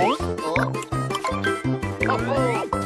어? 어?